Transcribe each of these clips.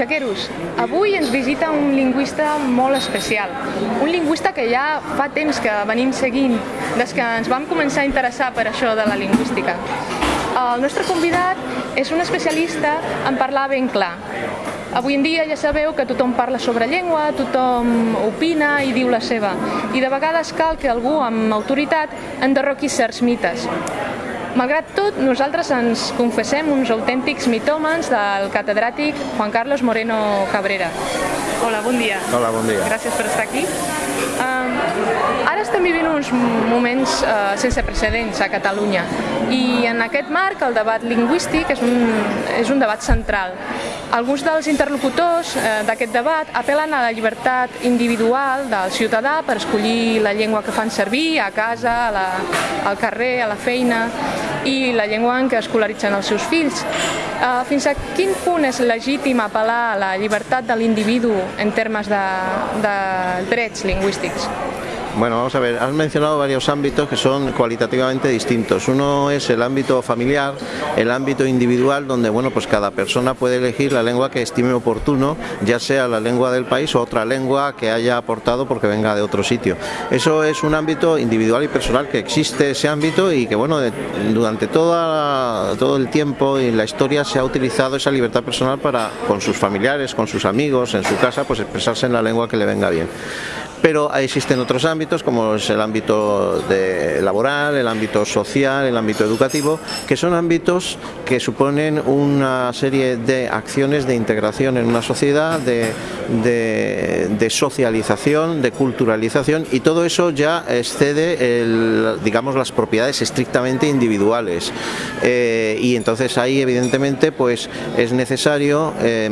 Butxaqueros, avui ens visita un lingüista molt especial, un lingüista que ja fa temps que venim seguint, des que ens vam començar a interessar per això de la lingüística. El nostre convidat és un especialista en parlar ben clar. Avui en dia ja sabeu que tothom parla sobre llengua, tothom opina i diu la seva, i de vegades cal que algú amb autoritat enderroqui certs mites. Malgrat tot, nosaltres ens confessem uns autèntics mitòmens del catedràtic Juan Carlos Moreno Cabrera. Hola, bon dia. Hola, bon dia. Gràcies per estar aquí. Uh, ara estem vivint uns moments uh, sense precedents a Catalunya i en aquest marc el debat lingüístic és un, és un debat central. Alguns dels interlocutors uh, d'aquest debat apel·len a la llibertat individual del ciutadà per escollir la llengua que fan servir a casa, a la, al carrer, a la feina i la llengua en què escolaritzen els seus fills. Uh, fins a quin punt és legítim apel·lar a la llibertat de l'individu en termes de, de drets lingüístics? Bueno, vamos a ver, has mencionado varios ámbitos que son cualitativamente distintos. Uno es el ámbito familiar, el ámbito individual, donde bueno, pues cada persona puede elegir la lengua que estime oportuno, ya sea la lengua del país o otra lengua que haya aportado porque venga de otro sitio. Eso es un ámbito individual y personal que existe ese ámbito y que bueno, durante toda, todo el tiempo y la historia se ha utilizado esa libertad personal para con sus familiares, con sus amigos, en su casa, pues expresarse en la lengua que le venga bien pero existen otros ámbitos como es el ámbito laboral, el ámbito social, el ámbito educativo, que son ámbitos que suponen una serie de acciones de integración en una sociedad, de, de, de socialización, de culturalización y todo eso ya excede digamos las propiedades estrictamente individuales. Eh, y entonces ahí evidentemente pues es necesario eh,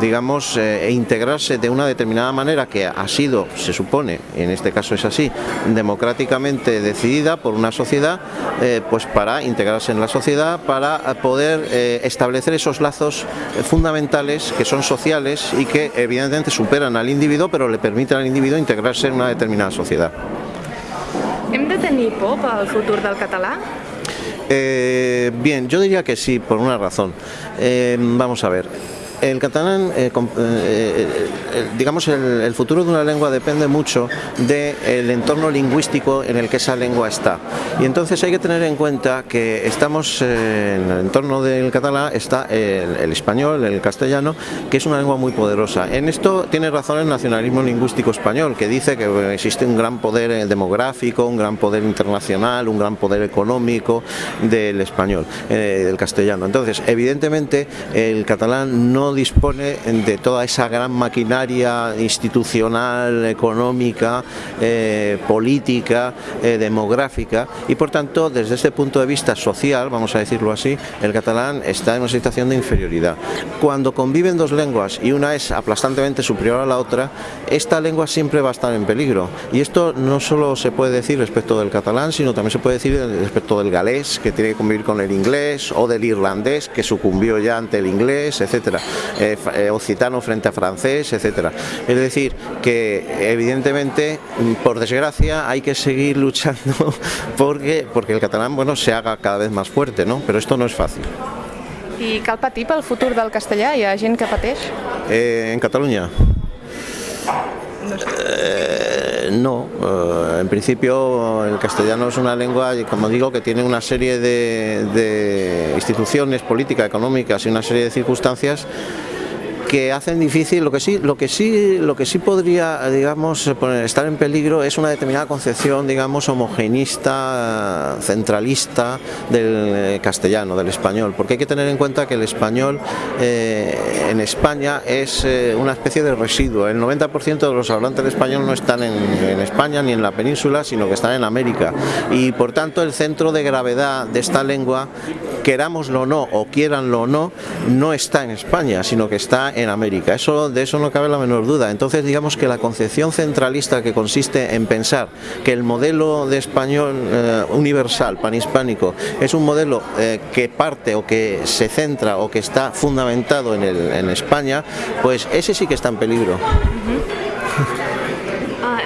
digamos integrarse de una determinada manera que ha sido, se supone, en este caso es así, democráticamente decidida por una sociedad, eh, pues para integrarse en la sociedad, para poder eh, establecer esos lazos fundamentales que son sociales y que evidentemente superan al individuo, pero le permiten al individuo integrarse en una determinada sociedad. Hem de tenir por pel futur del català? Eh, bien, yo diría que sí, por una razón. Eh, vamos a ver. El catalán, eh, com, eh, eh, digamos, el, futuro de una lengua depende mucho del entorno lingüístico en el que esa lengua está. Y entonces hay que tener en cuenta que estamos eh, en el entorno del catalán, está el, el, español, el castellano, que es una lengua muy poderosa. En esto tiene razón el nacionalismo lingüístico español, que dice que existe un gran poder eh, demográfico, un gran poder internacional, un gran poder económico del español, eh, del castellano. Entonces, evidentemente, el catalán no dispone de toda esa gran maquinaria institucional, económica, eh, política, eh, demográfica y por tanto desde este punto de vista social, vamos a decirlo así, el catalán está en una situación de inferioridad. Cuando conviven dos lenguas y una es aplastantemente superior a la otra, esta lengua siempre va a estar en peligro y esto no solo se puede decir respecto del catalán, sino también se puede decir respecto del galés, que tiene que convivir con el inglés, o del irlandés, que sucumbió ya ante el inglés, etcétera eh, eh, occitano frente a francés, etcétera. Es decir, que evidentemente, por desgracia, hay que seguir luchando porque, porque el catalán bueno, se haga cada vez más fuerte, ¿no? pero esto no es fácil. I cal patir pel futur del castellà? Hi ha gent que pateix? Eh, en Catalunya. Eh, no, eh, en principio el castellano es una lengua, como digo, que tiene una serie de, de instituciones políticas, económicas y una serie de circunstancias que hacen difícil, lo que sí, lo que sí, lo que sí podría, digamos, estar en peligro es una determinada concepción, digamos, homogenista, centralista del castellano, del español, porque hay que tener en cuenta que el español eh, en España es eh, una especie de residuo. El 90% de los hablantes de español no están en, en España ni en la península, sino que están en América. Y por tanto el centro de gravedad de esta lengua, querámoslo o no, o quieranlo o no, no está en España, sino que está en América. Eso, de eso no cabe la menor duda. Entonces digamos que la concepción centralista que consiste en pensar que el modelo de español eh, universal, panhispánico, es un modelo eh, que parte o que se centra o que está fundamentado en, el, en España, pues ese sí que está en peligro. Uh -huh.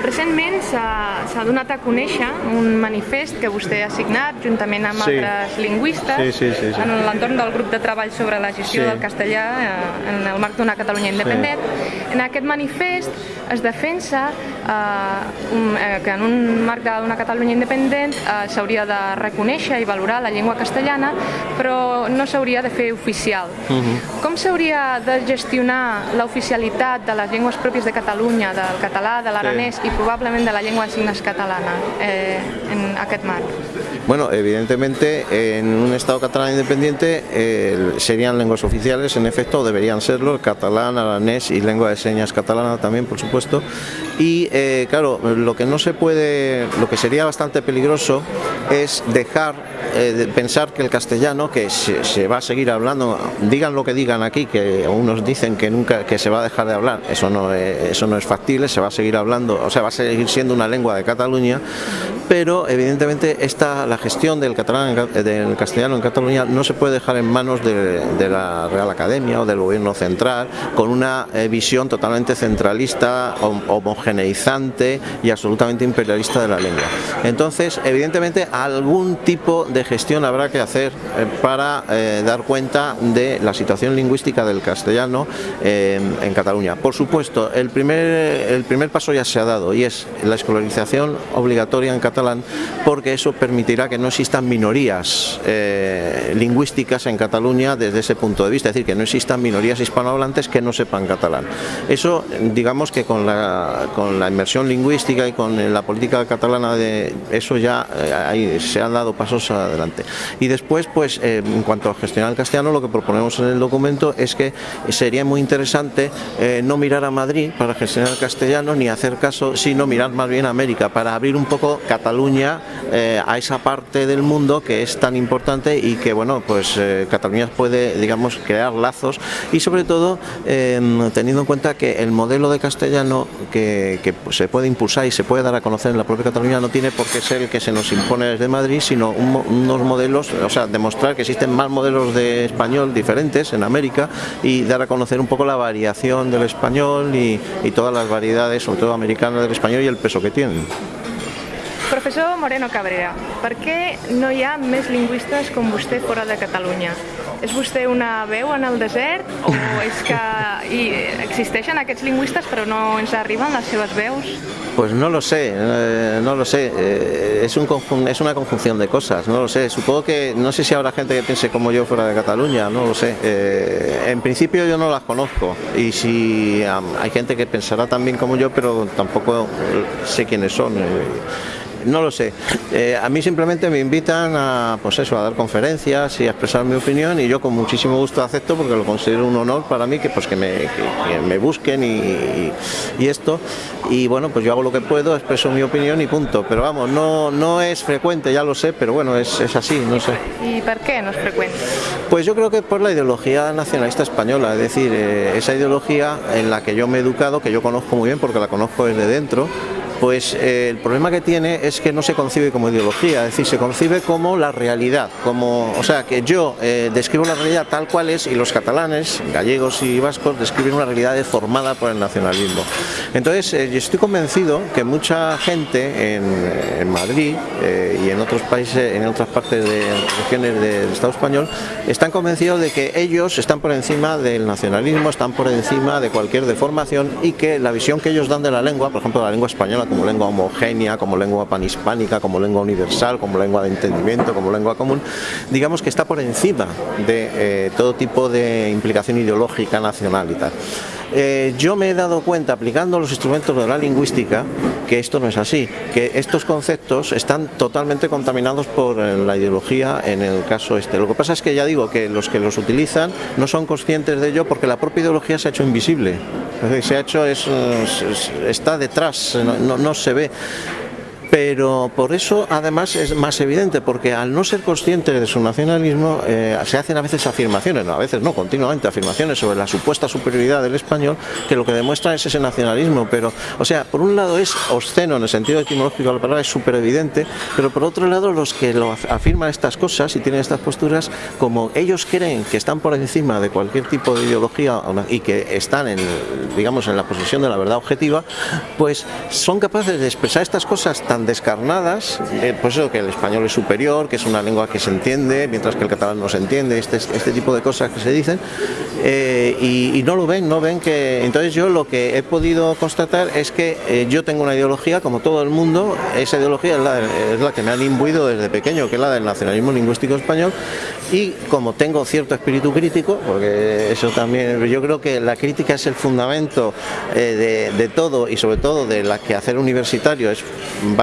Recentment s'ha donat a conèixer un manifest que vostè ha signat juntament amb sí. altres lingüistes sí, sí, sí, sí. en l'entorn del grup de treball sobre la gestió sí. del castellà eh, en el marc d'una Catalunya independent. Sí. En aquest manifest es defensa eh, un, eh, que en un marc d'una Catalunya independent eh, s'hauria de reconèixer i valorar la llengua castellana, però no s'hauria de fer oficial. Uh Mhm. -huh. Com s'hauria de gestionar l'oficialitat de les llengües pròpies de Catalunya, del català, de l'aranès sí. i probablement de la llengua de signes catalana eh, en aquest? Bueno, evidentemente en un Estado catalán independiente eh, serían lenguas oficiales, en efecto, deberían serlo, el catalán, aranés y lengua de señas catalana también, por supuesto. Y eh, claro, lo que no se puede, lo que sería bastante peligroso es dejar eh, pensar que el castellano, que se, va a seguir hablando, digan lo que digan aquí, que unos dicen que nunca que se va a dejar de hablar, eso no es, eso no es factible, se va a seguir hablando, o sea, va a seguir siendo una lengua de Cataluña, pero evidentemente esta, la gestión del catalán del castellano en Cataluña no se puede dejar en manos de, de la Real Academia o del gobierno central con una eh, visión totalmente centralista, homogeneizante y absolutamente imperialista de la lengua. Entonces, evidentemente, algún tipo de gestión habrá que hacer eh, para eh, dar cuenta de la situación lingüística del castellano eh, en Cataluña. Por supuesto, el primer, el primer paso ya se ha dado y es la escolarización obligatoria en catalán porque eso permitirá que no existan minorías eh, lingüísticas en Cataluña desde ese punto de vista, es decir, que no existan minorías hispanohablantes que no sepan catalán. Eso, digamos que con la, con la inmersión lingüística y con la política catalana de eso ya eh, ahí se han dado pasos adelante. Y después, pues eh, en cuanto a gestionar el castellano, lo que proponemos en el documento es que sería muy interesante eh, no mirar a Madrid para gestionar el castellano ni hacer caso, sino mirar más bien a América para abrir un poco Cataluña eh, a esa parte del mundo que es tan importante y que, bueno, pues eh, Cataluña puede, digamos, crear lazos y sobre todo teniendo en cuenta que el modelo de castellano que, que se puede impulsar y se puede dar a conocer en la propia Cataluña no tiene por qué ser el que se nos impone desde Madrid, sino un, unos modelos, o sea, demostrar que existen más modelos de español diferentes en América y dar a conocer un poco la variación del español y, todas las variedades, sobre todo americanas del español y el peso que tienen. Professor Moreno Cabrera, per què no hi ha més lingüistes com vostè fora de Catalunya? És vostè una veu en el desert o és que hi existeixen aquests lingüistes però no ens arriben les seves veus? Pues no lo sé, eh, no lo sé, eh, es, un es una conjunción de cosas, no lo sé, supongo que, no sé si habrá gente que piense como yo fuera de Cataluña, no lo sé, eh, en principio yo no las conozco. Y si um, hay gente que pensará también como yo, pero tampoco sé quiénes son. No lo sé. Eh, a mí simplemente me invitan a, pues eso, a dar conferencias y a expresar mi opinión y yo con muchísimo gusto acepto porque lo considero un honor para mí que, pues, que, me, que, que me busquen y, y, y, esto. Y bueno, pues yo hago lo que puedo, expreso mi opinión y punto. Pero vamos, no, no es frecuente, ya lo sé, pero bueno, es, es así, no sé. ¿Y por qué no es frecuente? Pues yo creo que por la ideología nacionalista española, es decir, eh, esa ideología en la que yo me he educado, que yo conozco muy bien porque la conozco desde dentro, pues eh, el problema que tiene es que no se concibe como ideología, es decir, se concibe como la realidad, como, o sea, que yo eh, describo la realidad tal cual es y los catalanes, gallegos y vascos describen una realidad deformada por el nacionalismo. Entonces, eh, yo estoy convencido que mucha gente en, Madrid eh, y en otros países, en otras partes de regiones del Estado español, están convencidos de que ellos están por encima del nacionalismo, están por encima de cualquier deformación y que la visión que ellos dan de la lengua, por ejemplo, la lengua española como lengua homogénea, como lengua panhispánica, como lengua universal, como lengua de entendimiento, como lengua común, digamos que está por encima de eh, todo tipo de implicación ideológica nacional y tal. Eh, yo me he dado cuenta aplicando los instrumentos de la lingüística que esto no es así, que estos conceptos están totalmente contaminados por eh, la ideología en el caso este. Lo que pasa es que ya digo que los que los utilizan no son conscientes de ello porque la propia ideología se ha hecho invisible, se ha hecho, es, es, está detrás, no se ve pero por eso además es más evidente, porque al no ser consciente de su nacionalismo eh, se hacen a veces afirmaciones, no, a veces no, continuamente afirmaciones sobre la supuesta superioridad del español, que lo que demuestra es ese nacionalismo, pero, o sea, por un lado es obsceno en el sentido etimológico de la palabra, es súper evidente, pero por otro lado los que lo afirman estas cosas y tienen estas posturas, como ellos creen que están por encima de cualquier tipo de ideología y que están en, digamos, en la posesión de la verdad objetiva, pues son capaces de expresar estas cosas tan descarnadas, eh, pues eso que el español es superior, que es una lengua que se entiende, mientras que el catalán no se entiende, este, este tipo de cosas que se dicen, eh, y, no lo ven, no ven que... Entonces yo lo que he podido constatar es que eh, yo tengo una ideología, como todo el mundo, esa ideología es la, es la que me han imbuido desde pequeño, que es la del nacionalismo lingüístico español, y como tengo cierto espíritu crítico, porque eso también, yo creo que la crítica es el fundamento de, de todo y sobre todo de la que hacer universitario es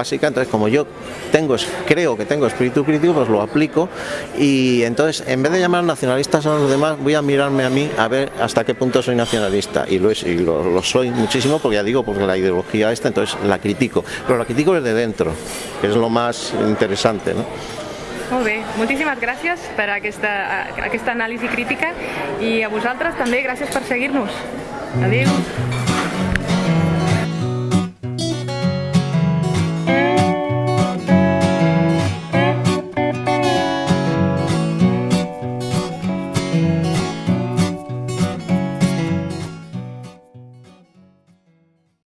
básica, entonces como yo tengo, creo que tengo espíritu crítico, pues lo aplico y entonces en vez de llamar nacionalistas a los demás, voy a mirarme a mí a ver hasta qué punto soy nacionalista y lo, soy muchísimo porque ya digo, porque la ideología esta, entonces la critico, pero la critico desde dentro, que es lo más interesante. ¿no? Molt bé, moltíssimes gràcies per aquesta, aquesta anàlisi crítica i a vosaltres també gràcies per seguir-nos. Adéu.